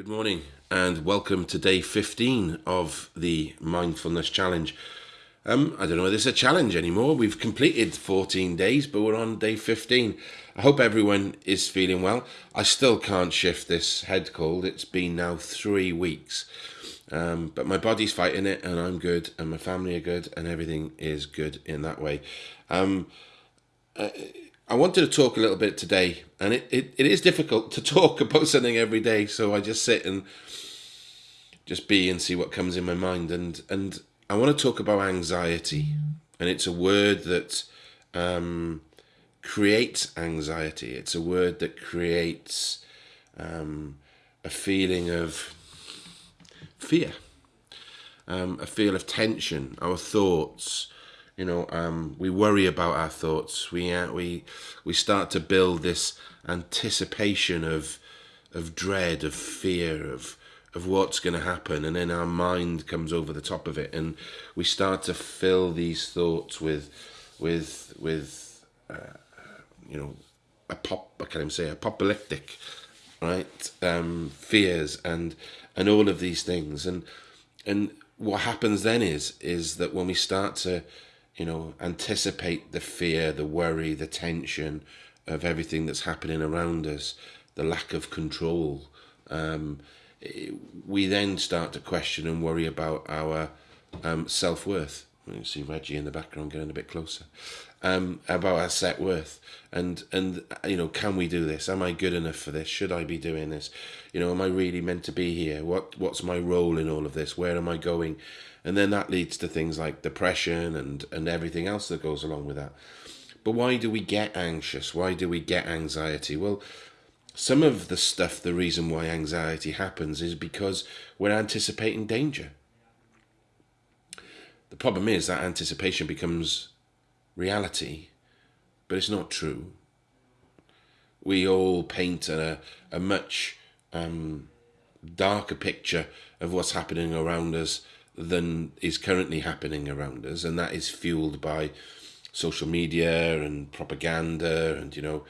Good morning and welcome to day 15 of the Mindfulness Challenge. Um, I don't know whether it's a challenge anymore. We've completed 14 days, but we're on day 15. I hope everyone is feeling well. I still can't shift this head cold. It's been now three weeks. Um, but my body's fighting it, and I'm good, and my family are good, and everything is good in that way. Um, uh, I wanted to talk a little bit today, and it, it, it is difficult to talk about something every day, so I just sit and just be and see what comes in my mind. And, and I want to talk about anxiety, and it's a word that um, creates anxiety. It's a word that creates um, a feeling of fear, um, a feel of tension, our thoughts, you know um, we worry about our thoughts. We uh, we we start to build this anticipation of of dread of fear of of what's going to happen and then our mind comes over the top of it and we start to fill these thoughts with with with uh, you know a pop I can't even say apocalyptic right um, fears and and all of these things. And and what happens then is is that when we start to you know, anticipate the fear, the worry, the tension of everything that's happening around us, the lack of control. Um, we then start to question and worry about our um, self worth. You see Reggie in the background getting a bit closer. Um, about our set worth. And and you know can we do this? Am i good enough for this? Should i be doing this? You know am i really meant to be here? What what's my role in all of this? Where am i going? And then that leads to things like depression and and everything else that goes along with that. But why do we get anxious? Why do we get anxiety? Well some of the stuff the reason why anxiety happens is because we're anticipating danger. The problem is that anticipation becomes reality but it's not true we all paint a, a much um, darker picture of what's happening around us than is currently happening around us, and that is fueled by social media and propaganda. And you know,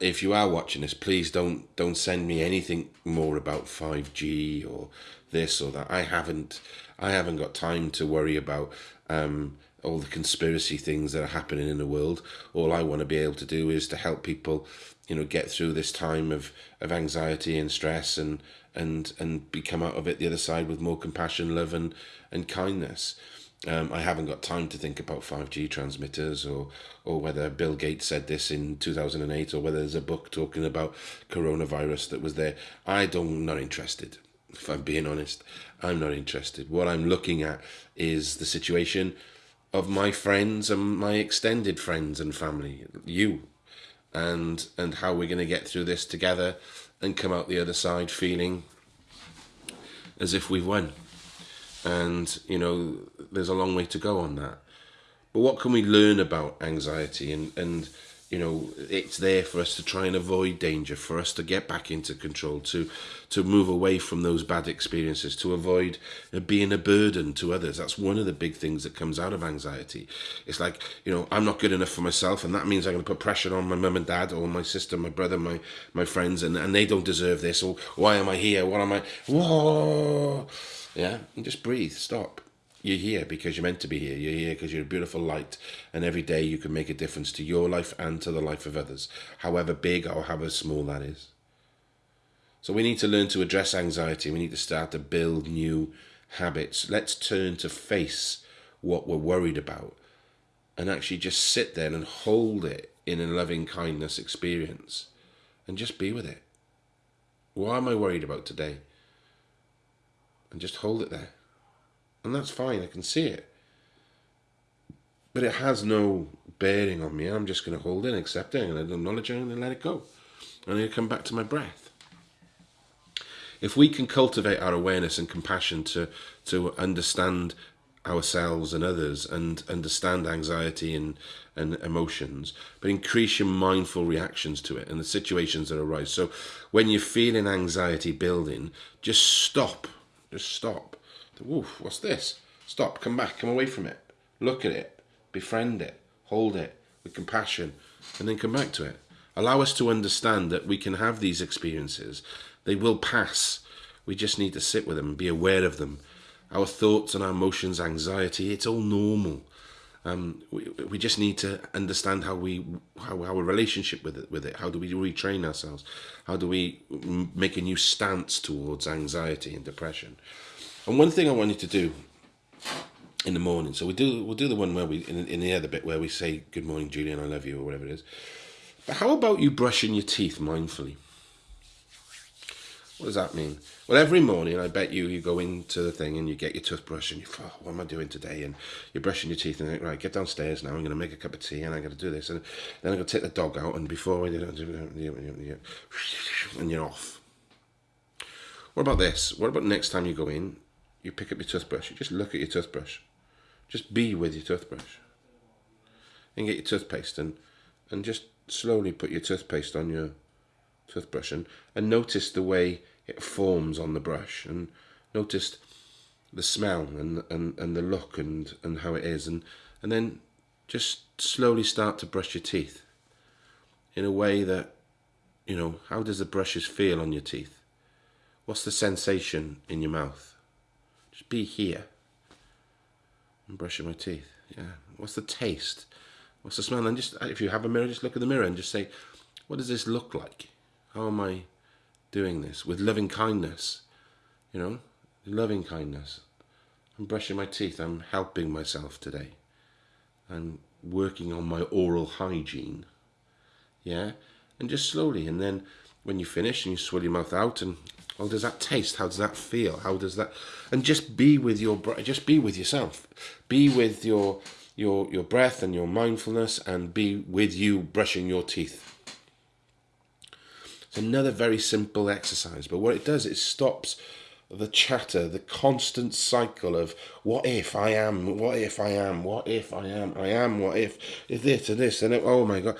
if you are watching this, please don't don't send me anything more about five G or this or that. I haven't I haven't got time to worry about. Um, all the conspiracy things that are happening in the world. All I want to be able to do is to help people, you know, get through this time of, of anxiety and stress and and and be come out of it the other side with more compassion, love, and and kindness. Um, I haven't got time to think about 5G transmitters or or whether Bill Gates said this in 2008 or whether there's a book talking about coronavirus that was there. I don't not interested. If I'm being honest, I'm not interested. What I'm looking at is the situation of my friends and my extended friends and family, you, and and how we're going to get through this together and come out the other side feeling as if we've won. And, you know, there's a long way to go on that. But what can we learn about anxiety and, and you know it's there for us to try and avoid danger for us to get back into control to to move away from those bad experiences to avoid uh, being a burden to others. That's one of the big things that comes out of anxiety. It's like you know i'm not good enough for myself and that means i'm going to put pressure on my mum and dad or my sister my brother my my friends and, and they don't deserve this or why am i here? What am i whoa! Yeah and just breathe stop you're here because you're meant to be here. You're here because you're a beautiful light, and every day you can make a difference to your life and to the life of others, however big or however small that is. So we need to learn to address anxiety. We need to start to build new habits. Let's turn to face what we're worried about and actually just sit there and hold it in a loving kindness experience and just be with it. What am I worried about today? And just hold it there. And that's fine, I can see it. But it has no bearing on me. I'm just going to hold it, accept it, and acknowledge it, and let it go. And then come back to my breath. If we can cultivate our awareness and compassion to, to understand ourselves and others and understand anxiety and, and emotions, but increase your mindful reactions to it and the situations that arise. So when you're feeling anxiety building, just stop. Just stop Woof, what's this? Stop, come back, come away from it. Look at it, befriend it, hold it with compassion, and then come back to it. Allow us to understand that we can have these experiences. They will pass. We just need to sit with them be aware of them. Our thoughts and our emotions, anxiety, it's all normal. Um, we, we just need to understand how we how our relationship with it with it. How do we retrain ourselves? How do we make a new stance towards anxiety and depression? And one thing I wanted to do in the morning. So we do we'll do the one where we in, in the other bit where we say good morning, Julian, I love you, or whatever it is. But how about you brushing your teeth mindfully? What does that mean? Well, every morning, I bet you, you go into the thing and you get your toothbrush and you oh, what am I doing today? And you're brushing your teeth and you think, right, get downstairs now. I'm going to make a cup of tea and I'm going to do this. And then I'm going to take the dog out. And before I do it, and you're off. What about this? What about next time you go in, you pick up your toothbrush, you just look at your toothbrush. Just be with your toothbrush. And get your toothpaste and, and just slowly put your toothpaste on your toothbrush and, and notice the way it forms on the brush and notice the smell and, and, and the look and, and how it is and, and then just slowly start to brush your teeth in a way that, you know, how does the brushes feel on your teeth? What's the sensation in your mouth? Be here. I'm brushing my teeth. Yeah. What's the taste? What's the smell? And just if you have a mirror, just look at the mirror and just say, what does this look like? How am I doing this? With loving kindness. You know? Loving kindness. I'm brushing my teeth. I'm helping myself today. I'm working on my oral hygiene. Yeah? And just slowly. And then when you finish and you swill your mouth out and how does that taste? How does that feel? How does that? And just be with your just be with yourself. Be with your your your breath and your mindfulness, and be with you brushing your teeth. It's another very simple exercise, but what it does, it stops the chatter, the constant cycle of what if I am, what if I am, what if I am, I am, what if, if this and this and it, oh my god,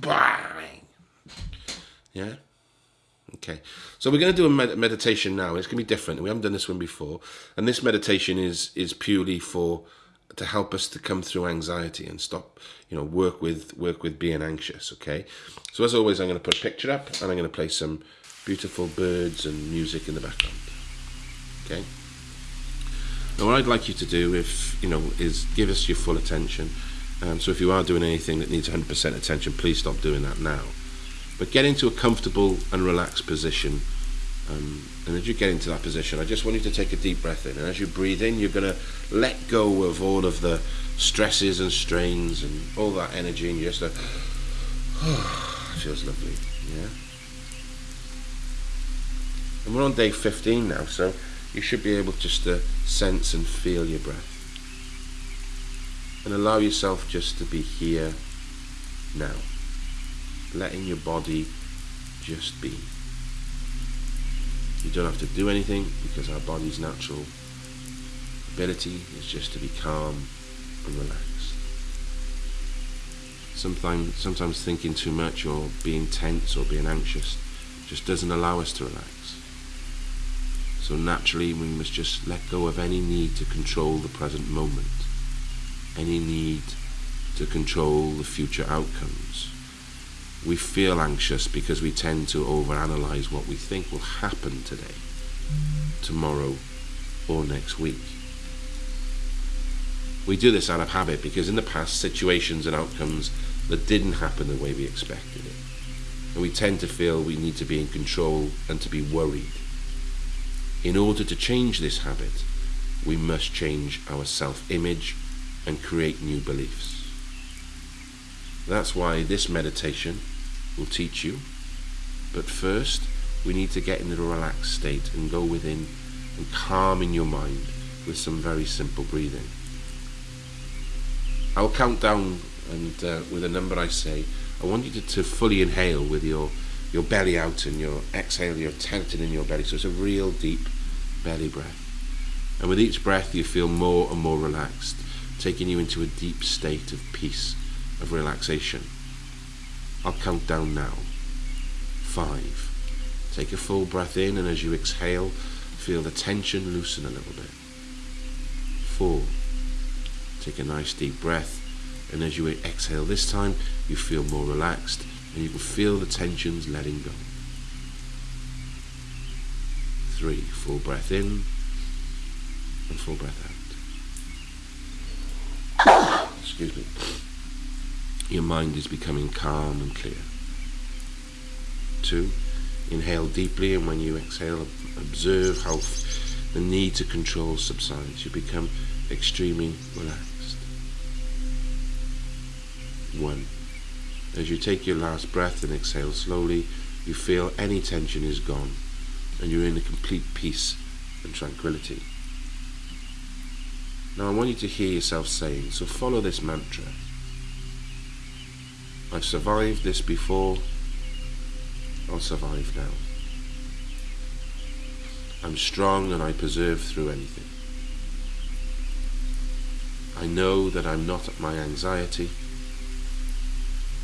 bang. Yeah. Okay, so we're going to do a med meditation now. It's going to be different. We haven't done this one before, and this meditation is is purely for to help us to come through anxiety and stop, you know, work with work with being anxious. Okay, so as always, I'm going to put a picture up, and I'm going to play some beautiful birds and music in the background. Okay. Now, what I'd like you to do, if you know, is give us your full attention. Um, so if you are doing anything that needs 100% attention, please stop doing that now. But get into a comfortable and relaxed position. Um, and as you get into that position, I just want you to take a deep breath in. And as you breathe in, you're going to let go of all of the stresses and strains and all that energy, and you just, uh, oh, feels lovely. Yeah. And we're on day 15 now, so you should be able just to sense and feel your breath. And allow yourself just to be here now letting your body just be. You don't have to do anything because our body's natural ability is just to be calm and relaxed. Sometimes, sometimes thinking too much or being tense or being anxious just doesn't allow us to relax. So naturally we must just let go of any need to control the present moment, any need to control the future outcomes we feel anxious because we tend to overanalyze what we think will happen today, tomorrow, or next week. We do this out of habit because in the past, situations and outcomes that didn't happen the way we expected it. And we tend to feel we need to be in control and to be worried. In order to change this habit, we must change our self image and create new beliefs. That's why this meditation will teach you. But first, we need to get into a relaxed state and go within and calm in your mind with some very simple breathing. I'll count down and uh, with a number I say, I want you to, to fully inhale with your, your belly out and your exhale, you're tenting in your belly. So it's a real deep belly breath. And with each breath, you feel more and more relaxed, taking you into a deep state of peace, of relaxation. I'll count down now. Five. Take a full breath in, and as you exhale, feel the tension loosen a little bit. Four. Take a nice deep breath, and as you exhale this time, you feel more relaxed, and you can feel the tensions letting go. three. Full breath in and full breath out. Excuse me. Your mind is becoming calm and clear. Two, inhale deeply and when you exhale, observe how the need to control subsides. You become extremely relaxed. One. As you take your last breath and exhale slowly, you feel any tension is gone and you're in a complete peace and tranquility. Now I want you to hear yourself saying, so follow this mantra. I've survived this before, I'll survive now. I'm strong and I persevere through anything. I know that I'm not at my anxiety.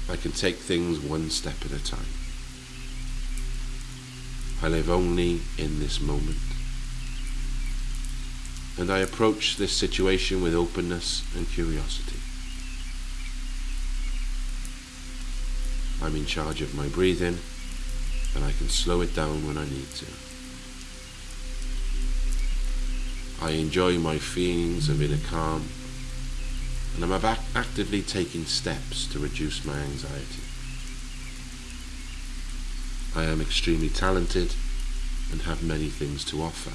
I can take things one step at a time. I live only in this moment. And I approach this situation with openness and curiosity. I'm in charge of my breathing and I can slow it down when I need to. I enjoy my feelings of inner calm and I'm actively taking steps to reduce my anxiety. I am extremely talented and have many things to offer.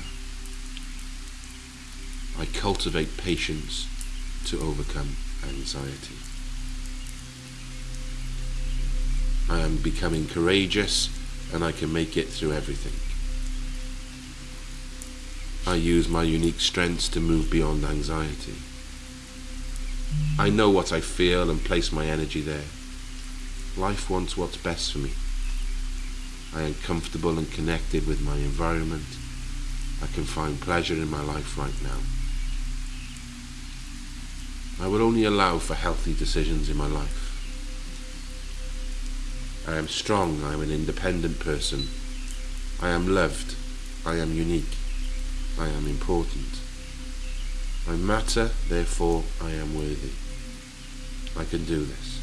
I cultivate patience to overcome anxiety. I am becoming courageous and I can make it through everything. I use my unique strengths to move beyond anxiety. I know what I feel and place my energy there. Life wants what's best for me. I am comfortable and connected with my environment. I can find pleasure in my life right now. I will only allow for healthy decisions in my life. I am strong, I am an independent person. I am loved, I am unique, I am important. I matter, therefore I am worthy. I can do this.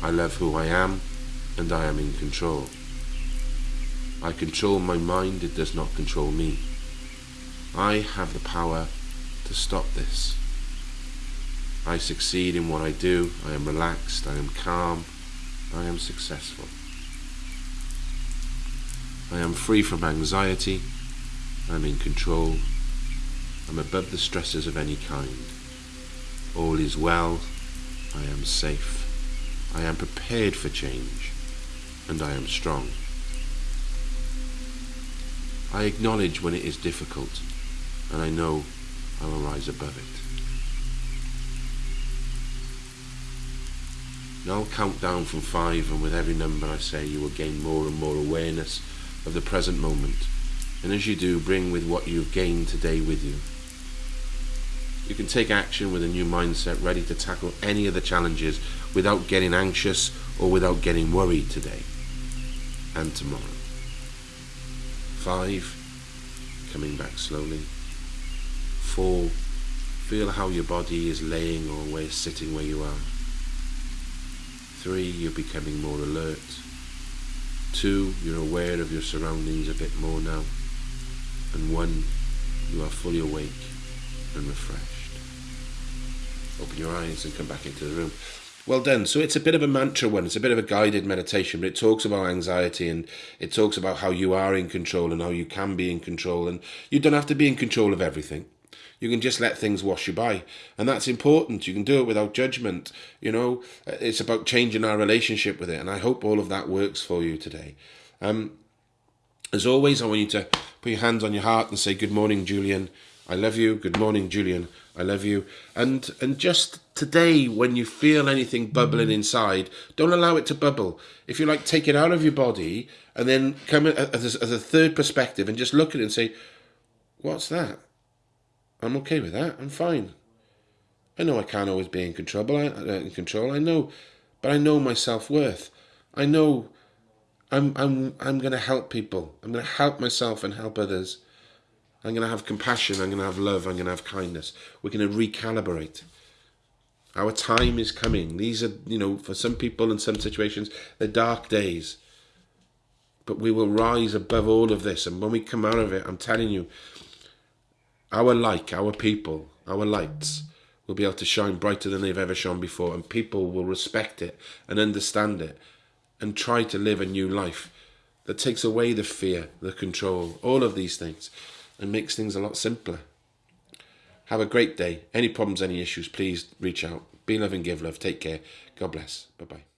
I love who I am and I am in control. I control my mind, it does not control me. I have the power to stop this. I succeed in what I do, I am relaxed, I am calm, I am successful. I am free from anxiety, I am in control, I'm above the stresses of any kind. All is well. I am safe. I am prepared for change. And I am strong. I acknowledge when it is difficult. And I know I will rise above it. Now I'll count down from five and with every number I say you will gain more and more awareness of the present moment. And as you do, bring with what you've gained today with you. You can take action with a new mindset, ready to tackle any of the challenges without getting anxious or without getting worried today and tomorrow. Five, coming back slowly. Four, feel how your body is laying or where sitting where you are. Three, you're becoming more alert. Two, you're aware of your surroundings a bit more now. And one, you are fully awake and refreshed. Open your eyes and come back into the room. Well done. So it's a bit of a mantra one. It's a bit of a guided meditation, but it talks about anxiety and it talks about how you are in control and how you can be in control. And you don't have to be in control of everything. You can just let things wash you by. And that's important. You can do it without judgment. You know, it's about changing our relationship with it. And I hope all of that works for you today. Um, as always, I want you to put your hands on your heart and say, Good morning, Julian. I love you. Good morning, Julian. I love you. And and just today, when you feel anything bubbling inside, don't allow it to bubble. If you like, take it out of your body and then come as a, as a third perspective and just look at it and say, "What's that? I'm okay with that. I'm fine. I know I can't always be in control, but I, uh, in control. I know, but I know my self worth. I know I'm I'm I'm going to help people. I'm going to help myself and help others." I'm going to have compassion. I'm going to have love. I'm going to have kindness. We're going to recalibrate. Our time is coming. These are, you know, for some people in some situations, they're dark days. But we will rise above all of this. And when we come out of it, I'm telling you, our light, our people, our lights will be able to shine brighter than they've ever shone before. And people will respect it and understand it and try to live a new life that takes away the fear, the control, all of these things and makes things a lot simpler. Have a great day. Any problems, any issues, please reach out. Be love and give love. Take care. God bless. Bye bye.